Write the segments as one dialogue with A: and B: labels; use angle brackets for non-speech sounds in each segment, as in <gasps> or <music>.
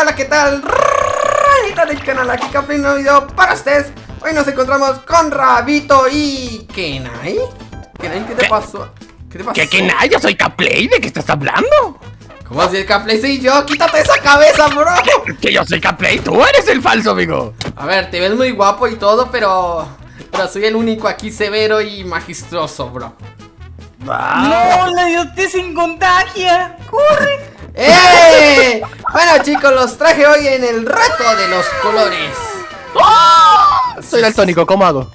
A: hola, ¿qué tal? Ranita del canal, aquí Café, un nuevo video para ustedes Hoy nos encontramos con Rabito y... ¿Kenai? ¿Kenai qué te
B: ¿Qué?
A: pasó? ¿Qué te pasó?
B: ¿Qué, nada? Yo soy Caplay, ¿de qué estás hablando?
A: ¿Cómo así el Caplay soy yo? ¡Quítate esa cabeza, bro!
B: Que yo soy Caplay, tú eres el falso, amigo
A: A ver, te ves muy guapo y todo, pero... Pero soy el único aquí severo y magistroso, bro
C: No, la idiotez sin contagia. Corre.
A: ¡Eh! Bueno chicos, los traje hoy en el reto de los colores
B: Soy daltónico, ¿cómo hago?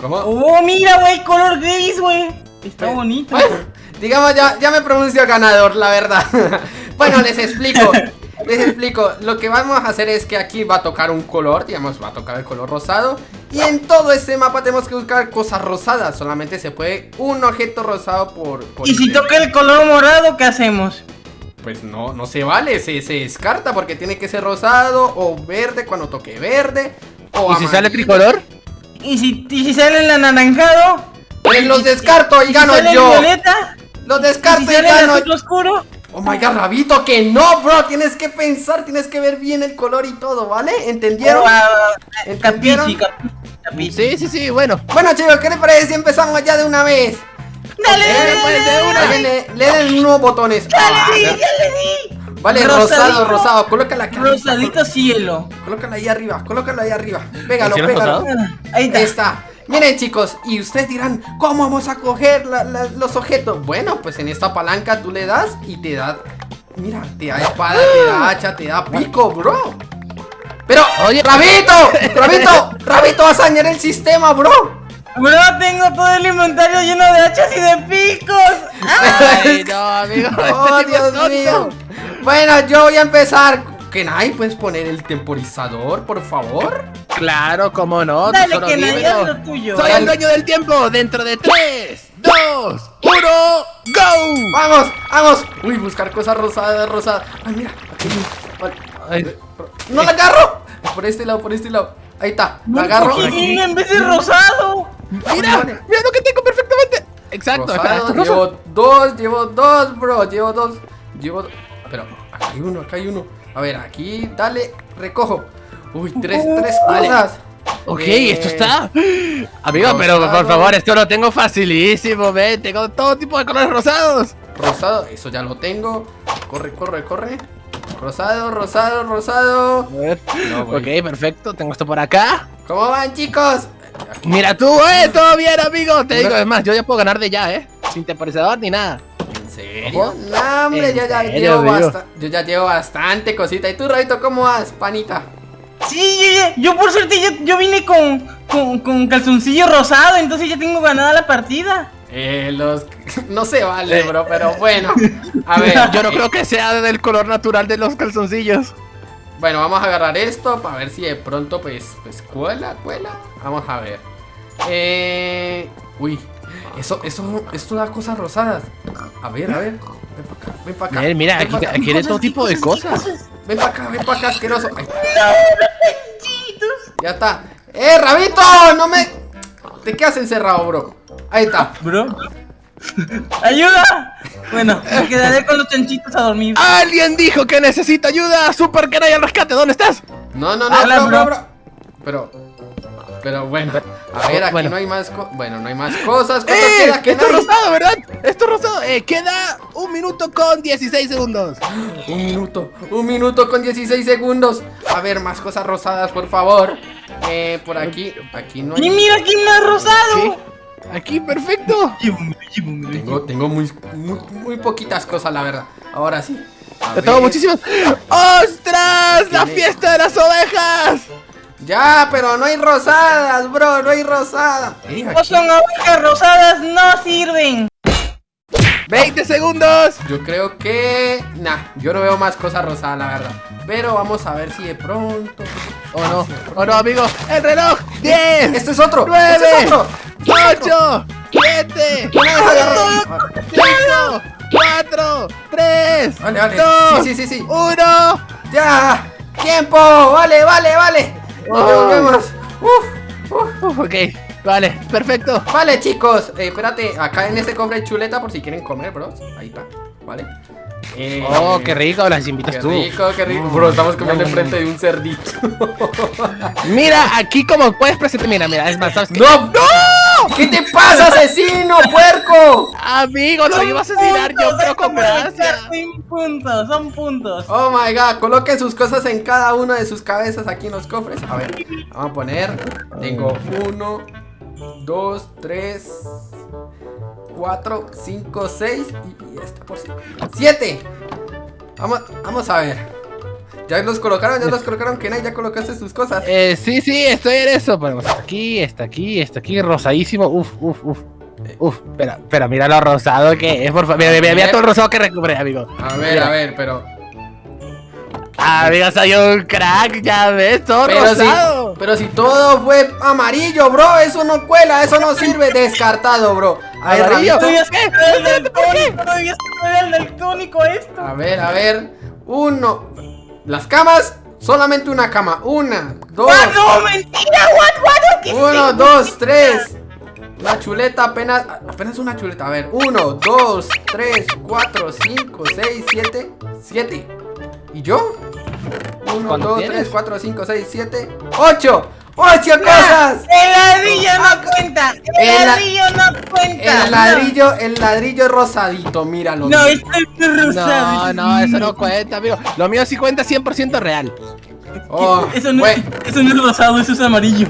A: ¿Cómo?
C: Oh, mira, güey, color gris, güey. Está bonito.
A: Bueno, <laughs> digamos, ya, ya me pronuncio ganador, la verdad. <laughs> bueno, les explico. Les explico. Lo que vamos a hacer es que aquí va a tocar un color, digamos, va a tocar el color rosado. Y en todo este mapa tenemos que buscar cosas rosadas. Solamente se puede un objeto rosado por. por
C: Y si toca el color morado, ¿qué hacemos?
A: Pues no, no se vale, se, se descarta porque tiene que ser rosado o verde cuando toque verde. O
B: ¿Y si sale tricolor?
C: ¿Y si, y si sale el anaranjado?
A: Pues los descarto y
C: ¿Y si
A: gano
C: sale el
A: yo.
C: violeta?
A: Los
C: ¿Y
A: descarto
C: si
A: y
C: sale el
A: gano
C: azul oscuro?
A: Oh my god, Rabito, que no, bro. Tienes que pensar, tienes que ver bien el color y todo, ¿vale? ¿Entendieron?
C: Oh, ah,
A: ¿Entendieron?
C: Capici, capici, capici.
B: Sí, sí, sí, bueno
A: Bueno, chicos, ¿qué les parece si empezamos ya de una vez?
C: Dale, dale, dale, dale.
A: Le, le den unos botones.
C: Ya
A: Ah,
C: le di,
A: ya.
C: le di.
A: Vale,
C: Rosadito.
A: rosado, rosado. Colócala aquí. arriba,
C: Rosadito cielo.
A: col- Colócala ahí arriba, colócala ahí arriba. Pégalo,
B: ¿El cielo es
A: pégalo.
B: rosado?
C: Ahí está.
A: Ahí está. Miren chicos, y ustedes dirán, ¿cómo vamos a coger la- la- los objetos? Bueno, pues en esta palanca tú le das y te da... Mira, te da espada, te da hacha, te da pico, bro. Pero,
B: Oye.
A: Rabito, Rabito, Rabito, vas a dañar el sistema, bro.
C: Bro, tengo todo el inventario lleno de hachas y de picos.
B: Ay, no, amigo
A: Oh,
B: este
A: Dios
B: tonto.
A: mío. Bueno, yo voy a empezar. Kenai, ¿puedes poner el temporizador, por favor?
B: Claro, cómo no,
C: Dale,
B: tesoro
C: que nadie
B: mío.
C: haz lo tuyo.
B: Soy el dueño del tiempo, dentro de 3, 2, 1, GO
A: ¡Vamos! ¡Vamos! Uy, buscar cosas rosadas, rosadas. Ay, mira, aquí vale.
B: Ay,
A: ¡No la agarro! Por este lado, por este lado. Ahí está. La agarro.
C: bien en vez de rosado.
B: Mira, mira lo que tengo perfectamente Exacto,
A: Rosado,
B: rosa.
A: llevo dos, llevo dos, bro. Llevo dos. Llevo dos. Pero, acá hay uno, acá hay uno. A ver, aquí, dale, recojo. Uy, tres, tres
B: Vale.
A: cosas.
B: Ok,
A: Eh,
B: esto está. Amigo, pero por favor, esto lo tengo facilísimo, ven. Tengo todo tipo de colores rosados.
A: Rosado, eso ya lo tengo. Corre, corre, corre. Rosado, rosado, rosado.
B: A ver.
A: No.
B: Ok, perfecto. Tengo esto por acá.
A: ¿Cómo van, chicos?
B: Mira tú, eh. Todo bien, amigo. Te digo, es más, yo ya puedo ganar de ya, eh. Sin temporizador ni nada.
A: ¿En serio? No, hombre,
B: ¿En
A: yo ya,
B: serio,
A: llevo basta- yo ya llevo bastante cosita. ¿Y tú, Rabito, cómo vas, panita?
C: Sí, yo, yo- yo por suerte yo, yo vine con, con, con calzoncillo rosado, entonces ya tengo ganada la partida.
A: Eh, los... <laughs> No se vale,
B: Eh.
A: bro, pero bueno. A ver, <laughs>
B: Yo no creo que sea del color natural de los calzoncillos.
A: Bueno, vamos a agarrar esto para ver si de pronto, pues, pues, cuela, cuela. Vamos a ver. Eh... Uy, eso, eso, esto da cosas rosadas. A ver, a ver. Ven para acá, ven para acá.
B: Mira, mira, aquí,
A: pa' acá.
B: aquí hay todo tipo de cosas.
A: Ven para acá, ven para acá, asqueroso.
C: Chitos.
A: Ya está. ¡Eh, Rabito! ¡No me... ¿De qué has encerrado, bro? Ahí está.
C: Bro. ¡Ayuda! Bueno, me quedaré con los chanchitos a dormir.
B: ¡Alguien dijo que necesita ayuda! ¡Super que al rescate! ¿Dónde estás?
A: No, no, no,
C: Habla,
A: bro, bro,
C: bro.
A: Pero... Pero bueno, a ver, aquí
B: Bueno.
A: no hay más co- Bueno, no hay más cosas. ¿Cuánto
B: ¡Eh!
A: queda? ¿Qué
B: Esto es
A: no hay?
B: rosado, ¿verdad? Esto es rosado. Eh, queda un minuto con 16 segundos.
A: Un minuto, un minuto con 16 segundos. A ver, más cosas rosadas, por favor. Eh, por aquí, aquí no
C: ¡Y
A: hay.
C: mira quién me ha rosado!
B: Aquí, perfecto.
A: Tengo, tengo muy, muy, muy poquitas cosas, la verdad. Ahora sí. A
B: Te tengo muchísimas. ¡Ostras! ¡La fiesta de las ovejas!
A: Ya, pero no hay rosadas, bro, no hay rosadas.
C: No son abejas rosadas, no sirven.
B: 20 segundos.
A: Yo creo que. Nah, yo no veo más cosas rosadas, la verdad. Pero vamos a ver si de pronto.
B: Oh no, oh no, amigo. El reloj. 10,
A: Este es otro.
B: 9,
A: Este es otro.
B: 8, 7,
A: No me deja agarrar.
B: 5, 4, 3,
A: Vale, vale.
B: 2,
A: Sí, sí, sí, sí.
B: 1.
A: Ya. Tiempo. Vale, vale, vale. Nos
B: Ay.
A: devolvemos. Uf, uf.
B: Ok, vale, perfecto.
A: Vale, chicos, eh, espérate, acá en este cofre hay chuleta por si quieren comer, bros. Ahí está, ¿vale? Eh,
B: Oh, qué rico, las
A: Qué
B: invitas tú.
A: rico, qué rico. Bro, estamos comiendo enfrente de un cerdito.
B: Mira, aquí como puedes presentar, mira, mira, es más, ¿sabes qué?
A: ¡No! ¡No! ¿Qué te pasa, asesino, puerco?
B: Amigo, lo iba a asesinar yo, pero con gracia.
C: Son puntos, son puntos.
A: Oh my god, coloque sus cosas en cada una de sus cabezas aquí en los cofres. A ver, vamos a poner. Tengo uno, dos, tres, cuatro, cinco, seis y este por cinco. ¡Siete! Vamos, vamos a ver. ¿Ya los colocaron? ¿Ya los <laughs> colocaron? ¿Kenai? ¿Ya colocaste sus cosas?
B: Eh, sí, sí, estoy en eso. Ponemos hasta aquí, está aquí, está aquí, rosadísimo. Uf, uf, uf. Uf, espera, espera, mira lo rosado que es, por favor. Mira, mira, mira todo el rosado que recuperé, amigo.
A: A ver, a ver, pero.
B: Amigo, soy un crack, ya ves, todo
A: Pero si,
B: rosado.
A: pero si todo fue amarillo, bro, eso no cuela, eso no sirve. Descartado, bro. A ver,
B: Amarillo.
C: Todavía se
B: ¿Qué?
C: puede el daltónico, todavía se puede el daltónico esto.
A: A ver, a ver. Uno. Las camas, solamente una cama. Una, dos.
C: ¡Ah, no! ¡Mentira! ¡What, what! ¿Qué
A: Uno, dos, tres. Una chuleta apenas. Apenas una chuleta. A ver. Uno, dos, tres, cuatro, cinco, seis, siete. Siete. ¿Y yo? Uno,
B: ¿Cuánto
A: dos,
B: tienes?
A: tres, cuatro, cinco, seis, siete. ¡Ocho! ¡Ocho cosas!
C: El ladrillo no cuenta. El
A: El la-
C: ladrillo no cuenta.
A: El ladrillo, el ladrillo rosadito, míralo.
C: No, esto es rosado.
B: No, no, eso no cuenta, amigo. Lo mío sí cuenta 100% real.
A: Oh,
C: Eso no,
A: bueno,
C: eso no es rosado, eso es amarillo.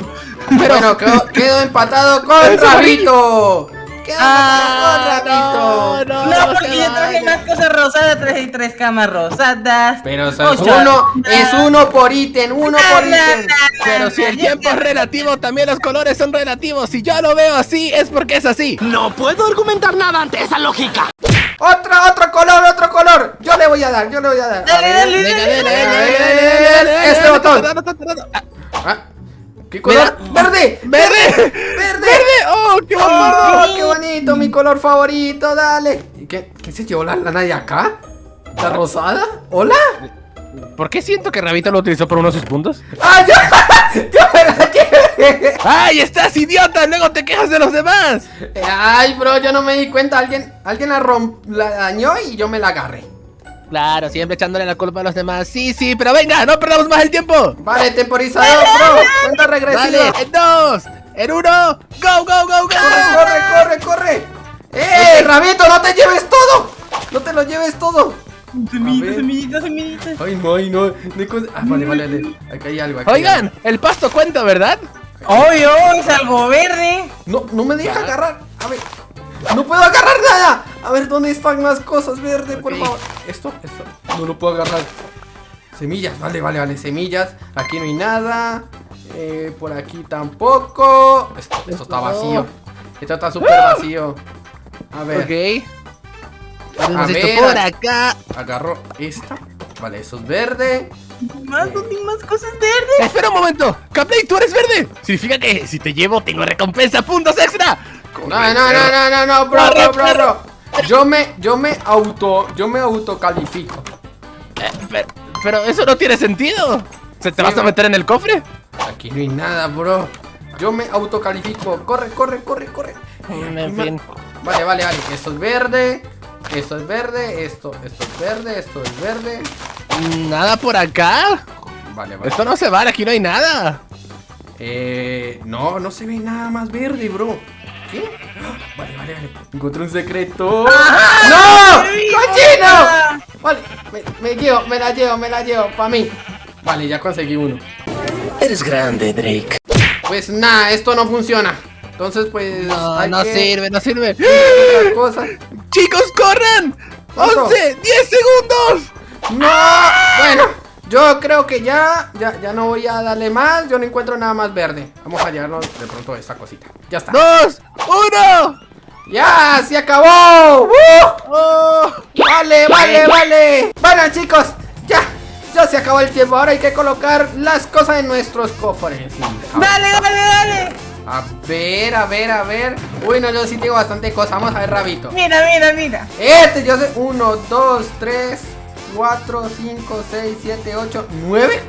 A: bueno, <laughs> quedó, quedó empatado con
B: Es
A: Rabito
B: ah, no,
C: no, porque yo traje más cosas rosadas, traje tres camas rosadas.
A: Pero
C: son
A: uno, es uno por ítem, uno por ítem.
B: Pero si el tiempo es relativo, también los colores son relativos. Si yo lo veo así, es porque es así.
D: No puedo argumentar nada ante esa lógica.
A: Otro, otro color, otro color. Yo le voy a dar, yo le voy a dar.
C: Dale, dale, dale,
B: dale,
A: Este botón. Ah, ¿Qué color? ¡Verde!
B: ¡Verde! ¡Oh, qué bonito!
A: ¡Oh, qué bonito! Mi color favorito, dale. ¿Y qué, qué se llevó la lana de acá? ¿La rosada? ¿Hola?
B: ¿Por qué siento que Rabito lo utilizó por uno de sus puntos?
A: ¡Ah, yo! <laughs> ¡Yo me la llevé!
B: ¡Ay, estás idiota! Luego te quejas de los demás.
A: Ay, bro, yo no me di cuenta. Alguien, alguien la, romp, la dañó y yo me la agarré.
B: Claro, siempre echándole la culpa a los demás. Sí, sí, pero venga, no perdamos más el tiempo.
A: Vale, temporizador, bro. <laughs> Cuenta regresiva.
B: En dos, en uno, go, go, go, go.
A: Corre, corre, corre, corre. ¡Eh, Rabito, no te lleves todo! No te lo lleves todo.
C: Semillitas, semillitas, semillitas.
A: Ay, no, ay, no. de cosas- Ah, vale, vale, vale. Aquí hay algo. Aquí hay
B: Oigan, el pasto cuenta, ¿verdad?
C: Obvio, es algo verde.
A: No, no me deja agarrar. A ver. No puedo agarrar nada. A ver, ¿dónde están las cosas verde, por
B: Ok.
A: favor? Esto, esto. No lo puedo agarrar. Semillas, vale, vale, vale. Semillas. Aquí no hay nada. Eh, por aquí tampoco. Esto, esto está vacío. Esto está súper vacío. A ver.
B: Ok. Esto por acá.
A: Agarro esta. Vale, eso es verde.
C: Más, no tengo más cosas verdes.
B: Espera un momento. Capley, tú eres verde. Significa que si te llevo, tengo recompensa, puntos extra.
A: No, no, no, no, no, no, bro, bro, bro, bro. Yo me, yo me auto, yo me autocalifico.
B: Eh, pero, pero eso no tiene sentido. ¿Se te
A: Sí,
B: vas a meter en el cofre?
A: Aquí no hay nada, bro. Yo me autocalifico. Corre, corre, corre, corre.
B: En fin.
A: Vale, vale, vale. Esto es verde. Esto es verde. Esto, esto es verde. Esto es verde.
B: Nada por acá.
A: Vale, vale.
B: Esto no se vale, aquí no hay nada.
A: Eh, no, no se ve nada más verde, bro. ¿Qué? Ah, <gasps> Vale, vale, vale. Encontré un secreto. ¡No! ¡Cochino! Vale, me, me llevo, me la llevo, me la llevo, para mí. Vale, ya conseguí uno.
D: Eres grande, Drake.
A: Pues nada, esto no funciona. Entonces, pues.
B: No,
A: hay
B: no
A: que
B: sirve, no sirve.
A: otra cosa.
B: ¡Chicos, corran!
A: ¿Cuánto?
B: ¡11! ¡10 segundos!
A: ¡No! Bueno, yo creo que ya, ya, ya no voy a darle más. Yo no encuentro nada más verde. Vamos a llevarnos de pronto esta cosita. Ya está.
B: ¡Dos! ¡Uno!
A: ¡Ya! ¡Se acabó! ¡Uh!
B: ¡Oh!
A: Vale, vale, vale. Bueno, chicos, ya. Ya se acabó el tiempo. Ahora hay que colocar las cosas en nuestros cofres. Ver,
C: Dale, dale, dale.
A: A ver, a ver, a ver. Uy, no, yo sí tengo bastante cosas. Vamos a ver, Rabito.
C: Mira, mira, mira.
A: Este, yo sé. 1, 2, 3, 4, 5, 6, 7, 8, 9.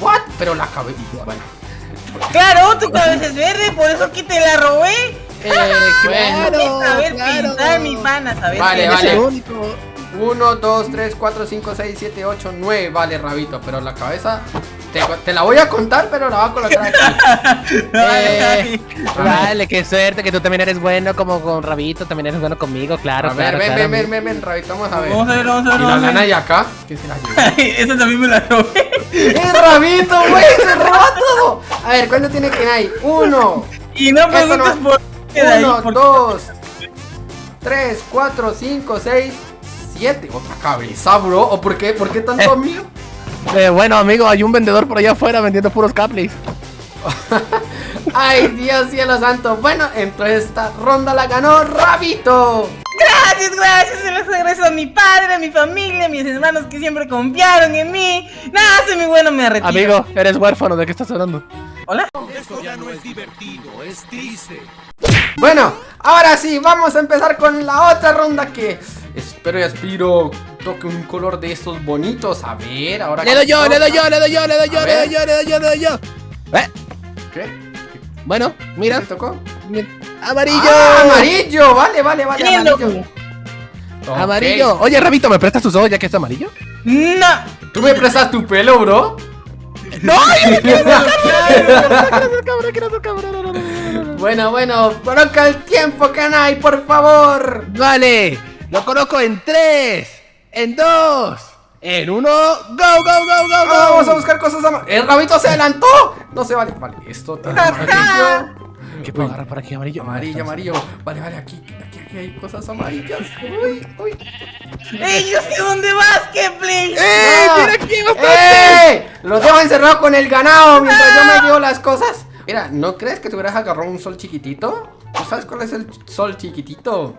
A: ¿What? Pero la cabeza. Bueno.
C: Claro, tu cabeza es verde, por eso que te la robé.
B: Eh, <laughs>
A: Bueno.
B: claro,
C: saber
B: claro.
C: pintar, mi pana, saber
A: Vale, vale.
B: Es el único.
A: 1, 2, 3, 4, 5, 6, 7, 8, 9. Vale, Rabito, pero la cabeza te, te la voy a contar, pero la voy a colocar aquí. <laughs> Eh,
B: Dale, qué suerte, que tú también eres bueno como con Rabito, también eres bueno conmigo, claro.
A: a ver,
B: claro,
A: ven,
B: claro,
A: ven, ven, ven, ven, Rabito, vamos a ver.
C: Vamos a ver, vamos a ver.
A: ¿Y la lana y acá? ¿Qué se la <laughs> llevó?
C: Esa también me la robé.
A: ¡Eh, Rabito, güey! ¡Se roba todo! A ver, ¿cuánto tiene que hay? Uno,
C: Y no preguntes
A: no-
C: por qué de ahí.
A: uno, dos, tres, cuatro, cinco, seis, siete. Otra cabeza, bro. ¿O por qué? ¿Por qué tanto <laughs> amigo?
B: Eh, bueno, amigo, hay un vendedor por allá afuera vendiendo puros caplays. <laughs>
A: Ay, Dios cielo santo. Bueno, entonces esta ronda la ganó Rabito.
C: Gracias, gracias. Se los regreso a mi padre, a mi familia, a mis hermanos que siempre confiaron en mí. Nada, soy muy bueno, me retiro.
B: Amigo, eres huérfano, ¿de qué estás hablando?
C: Hola.
A: Bueno, ahora sí, vamos a empezar con la otra ronda que espero y aspiro toque un color de estos bonitos. A ver, ahora
B: Le doy yo, le doy yo, le doy yo, le doy yo, le doy yo, le doy yo, le doy yo. ¿Eh?
A: ¿Qué?
B: Bueno, mira,
A: ¿Qué tocó?
B: amarillo.
A: ¡Ah, amarillo! Vale, vale, vale, amarillo.
B: Amarillo. Oye, Rabito, ¿me prestas tus ojos ya que es amarillo?
C: No.
A: ¿Tú me prestas tu pelo, bro?
B: ¡No! yo no quiero ser cabrón, quiero ser cabrón, no, no, no, no, no.
A: Bueno, bueno, coloca el tiempo, Kanai, por favor.
B: Vale, lo coloco en 3, en 2, en 1. ¡Go, go, go, go, go!
A: Ah, vamos a buscar cosas ama- ¡El rabito se adelantó! No se vale. Vale, esto tiene.
B: ¿Qué puedo agarrar por aquí, amarillo?
A: Amarillo, amarillo. Vale, vale, aquí, aquí, aquí hay cosas amarillas. Uy, uy.
C: ¡Ey, yo sé dónde vas, Kepler!
B: ¡Eh!
A: Ah.
B: ¡Mira aquí, bastante!
A: ¡Eh! Lo dejo encerrado con el ganado mientras yo me llevo las cosas. Mira, ¿no crees que te hubieras agarrado un sol chiquitito? ¿Tú sabes cuál es el sol chiquitito?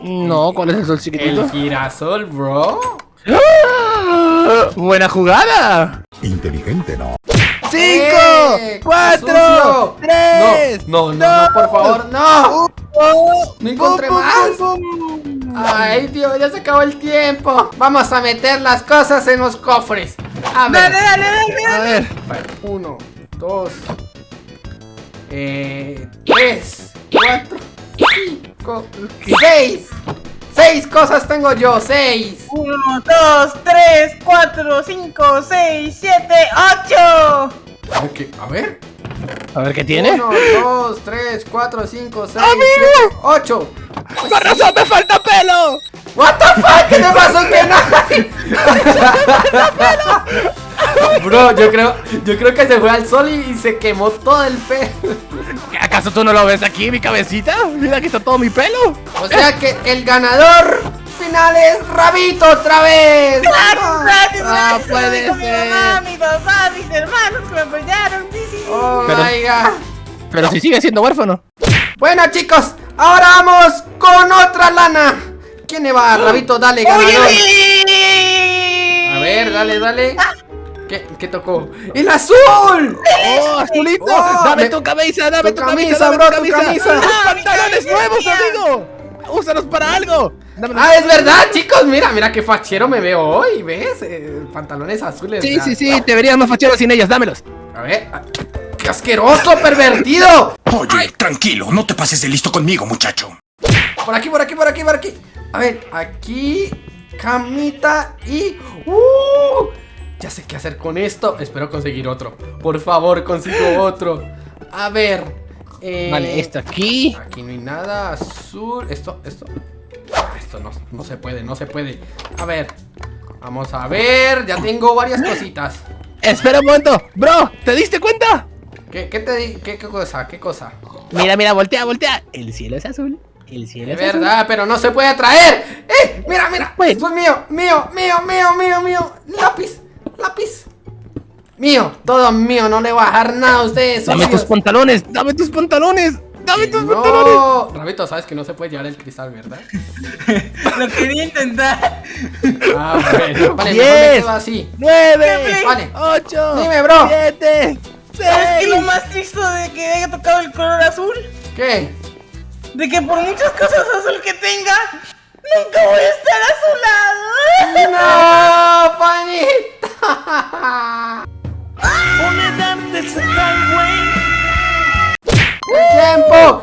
B: No, ¿cuál es el sol
A: El
B: chiquitito?
A: girasol, bro.
B: ¡Ah! ¡Buena jugada!
E: Inteligente, ¿no?
B: ¡Cinco!
A: ¡Eh!
B: ¡Cuatro! ¡Tres!
A: No, no, no, no, por favor, no. No encontré
B: ¡Bum, bum,
A: más.
B: bum, bum!
A: Ay, Dios, ya se acabó el tiempo. Vamos a meter las cosas en los cofres. A ver.
C: Dale, dale, dale,
B: A
C: dale.
B: ver,
A: Vale, Uno, dos, eh, tres, cuatro, cinco, seis. Seis cosas tengo yo, seis.
C: Uno, dos, tres, cuatro, cinco, seis, siete, ocho.
A: Ok, a ver.
B: a ver qué tiene.
A: Uno, dos, tres, cuatro, cinco, seis,
B: ¡Amigo!
A: siete, ocho.
B: ¡Con razón me falta pelo!
A: What the fuck, ¿qué te pasó que no? Bro, yo creo, yo creo que se fue al sol y, y se quemó todo el pelo.
B: ¿Qué, ¿Acaso tú no lo ves aquí, mi cabecita? Mira, aquí está todo mi pelo.
A: O sea que el ganador final es Rabito otra vez.
C: Gracias,
B: Ah,
C: gracias.
B: puede
C: Con Mi
B: ser.
C: mamá, mi papá, mis hermanos que me apoyaron. Sí, sí, sí.
A: Oh
B: Pero-
A: my god.
B: Pero si sigue siendo huérfano.
A: Bueno chicos, ahora vamos con otra lana. ¿Quién le va? Rabito, dale,
C: Uy,
A: ganador.
C: uy.
A: A ver, dale, dale. ¿Qué, qué tocó? ¡El azul!
B: ¡Oh, azulito!
A: Oh,
B: ¡Dame
A: me-
B: tu camisa, dame
A: tu
B: tu,
A: camisa,
B: camisa, dame
A: bro,
B: tu
A: tu
B: camisa!
A: camisa.
B: ¡Unos
C: Ah,
B: pantalones nuevos, amigo! ¡Úsalos para algo! Dame
A: Ah, es verdad, chicos. Mira, mira qué fachero me veo hoy, ¿ves? Eh, pantalones azules.
B: Sí, sí, sí, te verías más fachero sin ellas, dámelos.
A: A ver. ah, ¡Qué asqueroso, pervertido!
E: Oye, tranquilo, no te pases de listo conmigo, muchacho.
A: Por aquí, por aquí, por aquí, por aquí. A ver, aquí. Camita y. ¡Uh! Ya sé qué hacer con esto. Espero conseguir otro. Por favor, consigo otro. A ver. eh,
B: Vale, esto aquí.
A: Aquí no hay nada. Azul. Esto, esto. Esto no, no se puede, no se puede. A ver. Vamos a ver. Ya tengo varias cositas.
B: Espera un momento. Bro, ¿te diste cuenta?
A: ¿Qué, qué te di? ¿Qué, qué cosa? ¿Qué cosa?
B: Mira, mira, voltea, voltea. El cielo es azul. El cielo
A: Es
B: es azul.
A: verdad, pero no se puede atraer. ¡Eh! Mira, mira.
B: Pues.
A: Es mío, mío, mío, mío, mío, mío. Lápiz, lápiz. Mío, todo mío. No le voy a dejar nada a ustedes.
B: Dame tus pantalones, dame tus pantalones. Dame tus pantalones.
A: Rabito, sabes que no se puede llevar el cristal, ¿verdad? <laughs>
C: Lo quería intentar.
A: Ah, bueno. Vale, mejor me
B: Diez.
A: quedo así.
B: ¡Nueve!
A: Vale.
B: ¡Ocho!
A: Dime, bro.
B: ¡Siete!
C: ¿Sabes qué lo
B: ¡Seis!
C: más triste de que haya tocado el color azul?
A: ¿Qué?
C: De que por muchas cosas azul que tenga, nunca voy a estar a su lado.
A: ¡No, <laughs> panita! ¡El tiempo!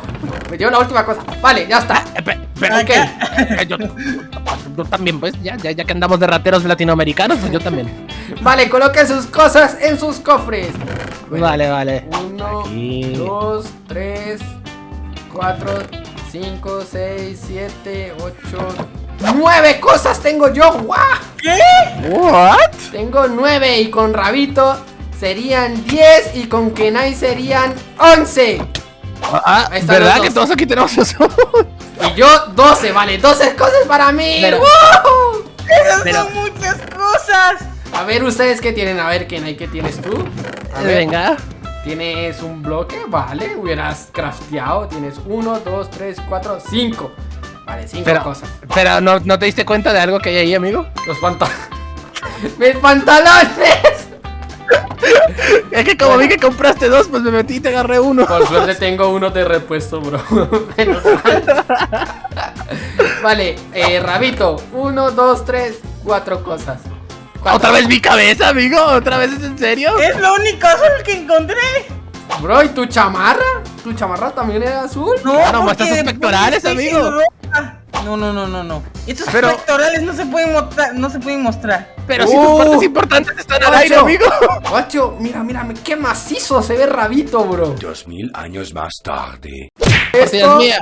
A: Me dio la última cosa. Vale, ya está.
B: Espera, espera,
A: Ok.
B: que- <laughs> que yo- yo también, pues, ya, ya, ya que andamos de rateros latinoamericanos, pues yo también.
A: Vale, coloquen sus cosas en sus cofres. Bueno,
B: Vale, vale.
A: Uno,
B: Aquí.
A: dos, tres, cuatro, cinco, seis, siete, ocho, nueve cosas tengo yo. ¡Guau!
B: What?
A: Tengo nueve y con Rabito serían 10 y con Kenai serían 11.
B: Ah, ¿verdad que
A: dos.
B: todos aquí tenemos eso?
A: Y yo 12, vale, 12 cosas para mí.
B: Pero-
A: ¡Woo!
C: Esas
B: Pero-
C: son muchas cosas.
A: A ver, ustedes qué tienen, a ver, Kenai, ¿qué tienes tú? A ver,
B: Venga.
A: Tienes un bloque, vale, hubieras crafteado. Tienes 1, 2, 3, 4, 5. Vale, 5
B: Pero,
A: cosas.
B: pero ¿no, ¿no te diste cuenta de algo que hay ahí, amigo?
A: Los pantalones. ¡Mis pantalones! <laughs>
B: Es que como vi que compraste dos, pues me metí y te agarré uno.
A: Por suerte <laughs> tengo uno de repuesto, bro. <laughs> Menos mal. vale, eh, Rabito. 1, 2, 3, 4 cosas. Cuatro.
B: ¿Otra vez mi cabeza, amigo? ¿Otra vez es en serio?
C: Es lo único azul que encontré.
A: Bro, ¿y tu chamarra? ¿Tu chamarra también era azul?
C: No,
B: Ah, no,
C: porque
B: pectorales, amigo.
C: No, no, no, no, no. Estos
B: Pero-
C: pectorales no se pueden mostrar, no se pueden mostrar.
B: Pero si
A: Uh,
B: tus partes importantes están al aire, amigo.
A: Guacho, mira, mira, qué macizo se ve Rabito, bro.
E: Dos mil años más tarde.
A: Esto,
B: mía.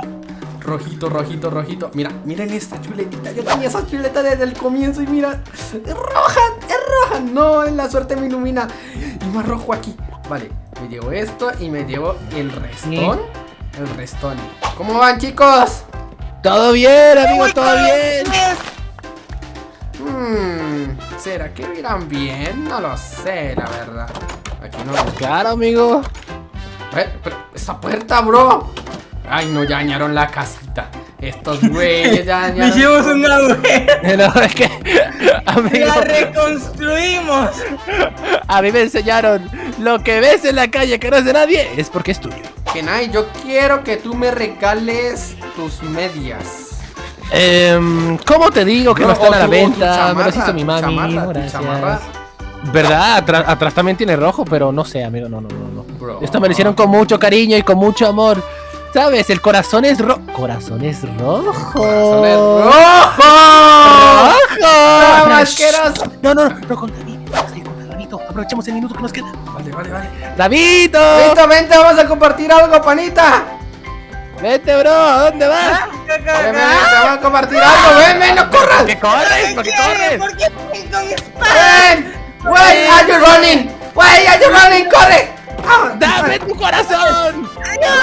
A: rojito, rojito, rojito. Mira, miren esta chuletita. Yo tenía esa chuleta desde el comienzo y mira, es roja, es roja. No, la suerte me ilumina. Y más rojo aquí. Vale, me llevo esto y me llevo el restón. El restón. ¿Cómo van, chicos?
B: Todo bien, amigo, todo bien.
A: Hmm, ¿será que irán bien? No lo sé, la verdad. Aquí no.
B: Claro, amigo.
A: Eh, pero esta puerta, bro. Ay, no, ya dañaron la casita. Estos <laughs> güeyes ya <laughs> dañaron.
C: Hicimos un agujero.
B: No, es que, amigo,
C: La reconstruimos.
B: a mí me enseñaron lo que ves en la calle que no es de nadie es porque es tuyo.
A: Kenai, yo quiero que tú me regales tus medias.
B: Em, ¿Cómo te digo que no,
A: No,
B: están a la venta?
A: chamarra,
B: Me las hizo mi mami.
A: chamarra, chamarra.
B: ¿Verdad? Atrás, atrás también tiene rojo, pero no sé, amigo, no, no, no. no.
A: Bro.
B: Esto me lo hicieron con mucho cariño y con mucho amor. ¿Sabes? El corazón es rojo. Corazón es rojo.
A: Corazón es rojo.
B: ¡Rojo!
A: ¡No!
B: No, no, no, no, con Aprovechemos el minuto que nos queda.
A: Vale, vale, vale.
B: ¡Davidito!
A: Listo, vente, vamos a compartir algo, panita.
B: Vete, bro. ¿A dónde vas?
C: Ah,
A: Ven, ven, vamos a compartir algo. Ven, ven, no corras.
B: ¿Qué corres? ¿Por qué corres?
C: ¿Por qué con espada?
A: Ven. Wait, are you running? Wait, are you running? Corre. Ah,
B: ¡Dame tu corazón!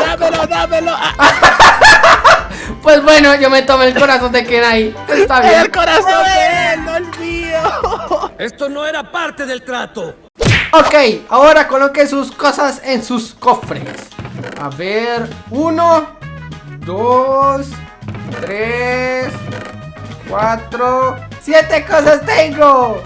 B: ¡Dámelo, dámelo! ¡Ah, <laughs>
A: Pues bueno, yo me tomo el corazón de Kenai. Está
B: ¡El
A: bien.
B: corazón de
D: Esto no era parte del trato.
A: Ok, ahora coloque sus cosas en sus cofres. A ver, uno, dos, tres, cuatro, siete cosas tengo.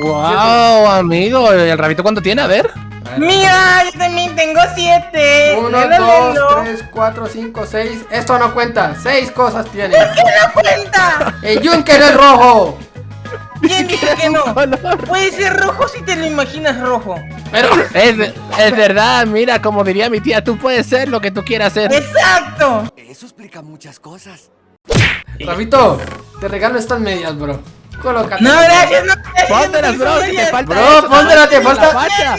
B: ¡Wow, amigo! ¿El rabito cuánto tiene? A ver.
C: Mira, yo también tengo siete.
A: Uno, dos, tres, cuatro, cinco, seis. Esto no cuenta. Seis cosas tiene.
C: ¿Qué no cuenta?
A: El Junker es rojo.
C: ¿Quién dice que no?
B: color.
C: Puede ser rojo si te lo imaginas rojo.
A: Pero,
B: Es, es verdad, mira, como diría mi tía, tú puedes ser lo que tú quieras ser.
C: Exacto.
D: Eso explica muchas cosas.
A: Rabito, te regalo estas medias, bro. Colócate.
C: No, gracias, no.
B: Póntelas,
C: no
B: bro, que te falta
A: Bro,
B: eso,
A: póntela, te
B: la
A: falta-.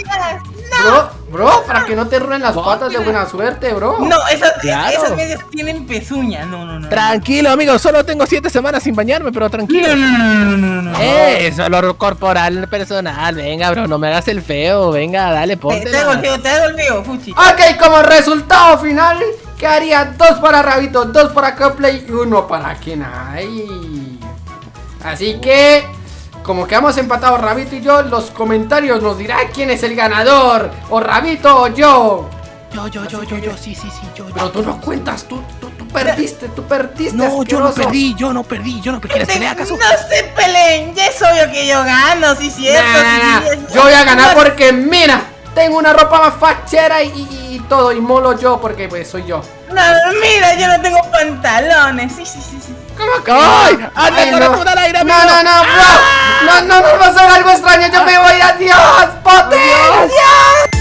A: Bro, bro, para que no te rueden las patas de buena suerte, bro.
C: No, esas,
B: Claro.
C: esas medias tienen pezuña. No, no, no.
B: Tranquilo, amigo, solo tengo siete semanas sin bañarme, pero tranquilo.
C: No, no, no, no, no.
B: Eh, es olor corporal personal. Venga, bro, no me hagas el feo. Venga, dale,
C: Te, te
B: ponte.
C: golpeo, te golpeo, Fuchi.
A: Ok, como resultado final, quedaría dos para Rabito, dos para Coplay y uno para Kenai. Así que, como quedamos empatados Rabito y yo, los comentarios nos dirán quién es el ganador, o Rabito o yo.
B: Yo, yo, yo, yo, yo, sí, sí, sí, yo.
A: Pero tú no cuentas, tú, tú, tú perdiste, tú perdiste.
B: No, yo no perdí, yo no perdí, yo no perdí. ¿Quieres que le haga caso?
C: No se peleen, ya es obvio que yo gano, sí, cierto.
A: Nah,
C: sí,
A: nah,
C: sí,
A: nah.
C: sí.
A: Yo voy a ganar porque, mira, tengo una ropa más fachera y, y- y todo, y molo yo porque pues soy yo.
C: No, mira, yo no tengo pantalones. Sí, sí, sí, sí.
A: ¿Cómo que?
B: ¡Ay! ¡Anda con
A: no.
B: al aire, amigo!
A: ¡No, no, no! ¡Ah! ¡No, no nos va a algo extraño! ¡Yo me voy! ¡Adiós! ¡Potencia!